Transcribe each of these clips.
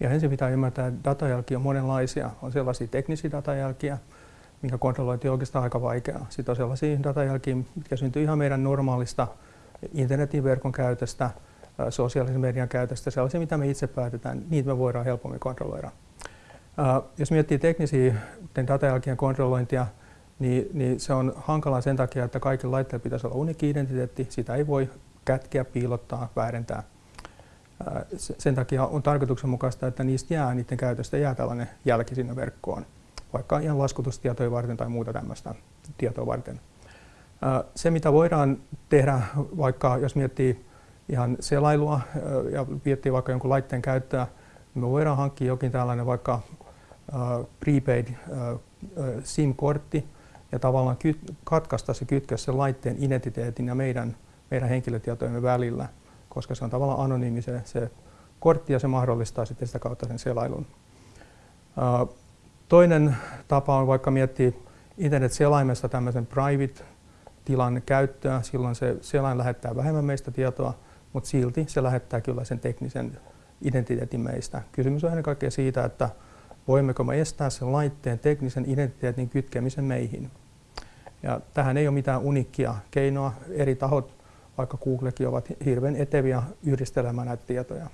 Ja ensin pitää ymmärtää, että datajälkiä on monenlaisia. On sellaisia teknisiä datajälkiä, minkä kontrollointi on oikeastaan aika vaikeaa. Sitten on sellaisia datajälkiä, mitkä syntyy ihan meidän normaalista internetin verkon käytöstä, sosiaalisen median käytöstä, sellaisia, mitä me itse päätetään, niitä me voidaan helpommin kontrolloida. Jos miettii teknisiä datajälkien kontrollointia, niin, niin se on hankalaa sen takia, että kaikilla laitteilla pitäisi olla unikki identiteetti. Sitä ei voi kätkeä, piilottaa, väärentää. Sen takia on tarkoituksenmukaista, että niistä jää, niiden käytöstä jää tällainen jälki sinne verkkoon, vaikka ihan laskutustietoja varten tai muuta tämmöistä tietoa varten. Se, mitä voidaan tehdä, vaikka jos miettii ihan selailua ja miettii vaikka jonkun laitteen käyttöä, niin me voidaan hankkia jokin tällainen vaikka prepaid SIM-kortti ja tavallaan katkaista se kytkös sen laitteen identiteetin ja meidän, meidän henkilötietojemme välillä, koska se on tavallaan anonyymi se, se kortti ja se mahdollistaa sitten sitä kautta sen selailun. Toinen tapa on vaikka miettiä internet-selaimesta tämmöisen private tilan käyttöä. Silloin se selain lähettää vähemmän meistä tietoa, mutta silti se lähettää kyllä sen teknisen identiteetin meistä. Kysymys on ennen kaikkea siitä, että voimmeko me estää sen laitteen teknisen identiteetin kytkemisen meihin. Ja tähän ei ole mitään unikkia keinoa. Eri tahot, vaikka Googlekin, ovat hirveän eteviä yhdistelemään näitä tietoja.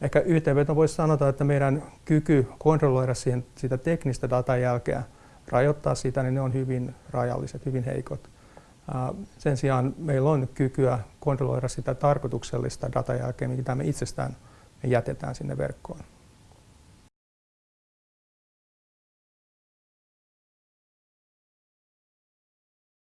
Ehkä yhteenveto voisi sanoa, että meidän kyky kontrolloida siihen, sitä teknistä datan jälkeä, rajoittaa sitä, niin ne on hyvin rajalliset, hyvin heikot. Sen sijaan meillä on kykyä kontrolloida sitä tarkoituksellista datajälkeä, mitä me itsestään me jätetään sinne verkkoon.